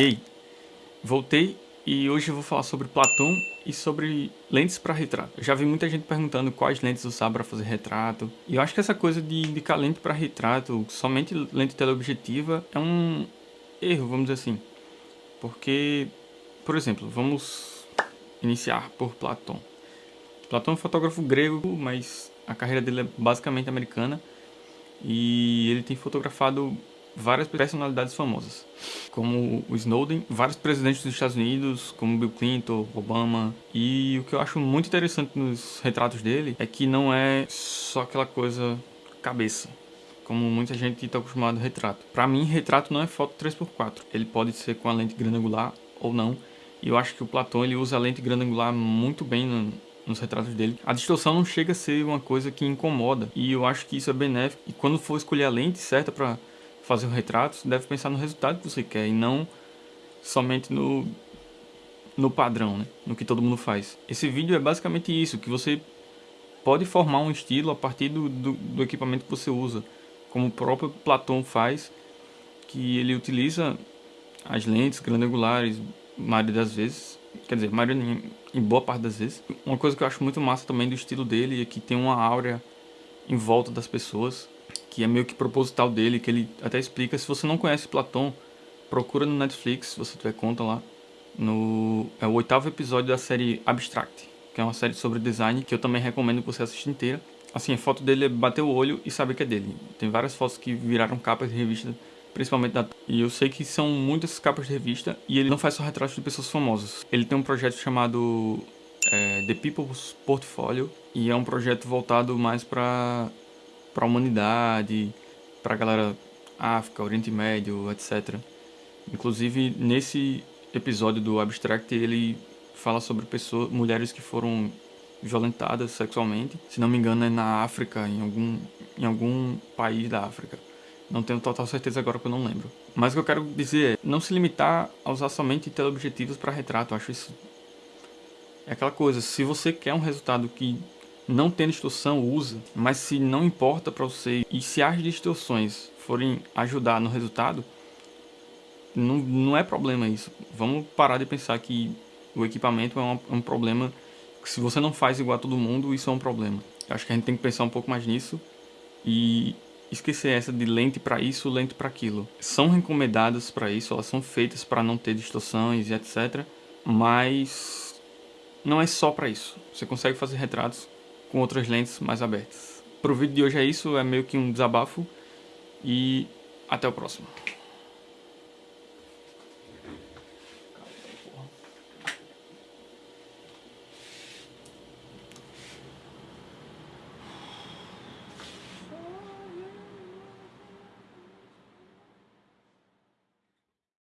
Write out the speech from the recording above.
E aí, voltei e hoje eu vou falar sobre Platon e sobre lentes para retrato. Eu já vi muita gente perguntando quais lentes usar para fazer retrato. E eu acho que essa coisa de indicar lente para retrato, somente lente teleobjetiva, é um erro, vamos dizer assim. Porque, por exemplo, vamos iniciar por Platon. Platon é um fotógrafo grego, mas a carreira dele é basicamente americana. E ele tem fotografado várias personalidades famosas, como o Snowden, vários presidentes dos Estados Unidos, como Bill Clinton, Obama. E o que eu acho muito interessante nos retratos dele é que não é só aquela coisa cabeça, como muita gente está acostumado a retrato. Para mim, retrato não é foto 3x4. Ele pode ser com a lente grande angular ou não. E eu acho que o Platão ele usa a lente grande angular muito bem no, nos retratos dele. A distorção não chega a ser uma coisa que incomoda. E eu acho que isso é benéfico. E quando for escolher a lente certa para fazer um retrato, você deve pensar no resultado que você quer e não somente no, no padrão, né? no que todo mundo faz. Esse vídeo é basicamente isso, que você pode formar um estilo a partir do, do, do equipamento que você usa, como o próprio Platão faz, que ele utiliza as lentes grandangulares, maioria das vezes, quer dizer, maioria em, boa parte das vezes. Uma coisa que eu acho muito massa também do estilo dele é que tem uma áurea em volta das pessoas, que é meio que proposital dele, que ele até explica. Se você não conhece Platão, procura no Netflix, se você tiver conta lá. No, é o oitavo episódio da série Abstract, que é uma série sobre design, que eu também recomendo que você assista inteira. Assim, a foto dele é bater o olho e saber que é dele. Tem várias fotos que viraram capas de revista, principalmente da... E eu sei que são muitas capas de revista, e ele não faz só retratos de pessoas famosas. Ele tem um projeto chamado é, The People's Portfolio, e é um projeto voltado mais para para a humanidade, para a galera África, Oriente Médio, etc. Inclusive, nesse episódio do Abstract, ele fala sobre pessoas, mulheres que foram violentadas sexualmente. Se não me engano, é na África, em algum, em algum país da África. Não tenho total certeza agora que eu não lembro. Mas o que eu quero dizer é, não se limitar a usar somente teleobjetivos para retrato. Eu acho isso... É aquela coisa, se você quer um resultado que não tem distorção, usa. Mas se não importa para você e se as distorções forem ajudar no resultado, não, não é problema isso. Vamos parar de pensar que o equipamento é um, é um problema. Se você não faz igual a todo mundo, isso é um problema. Eu acho que a gente tem que pensar um pouco mais nisso e esquecer essa de lente para isso, lente para aquilo. São recomendadas para isso, elas são feitas para não ter distorções e etc. Mas não é só para isso. Você consegue fazer retratos com outras lentes mais abertas. Para o vídeo de hoje é isso, é meio que um desabafo e até o próximo.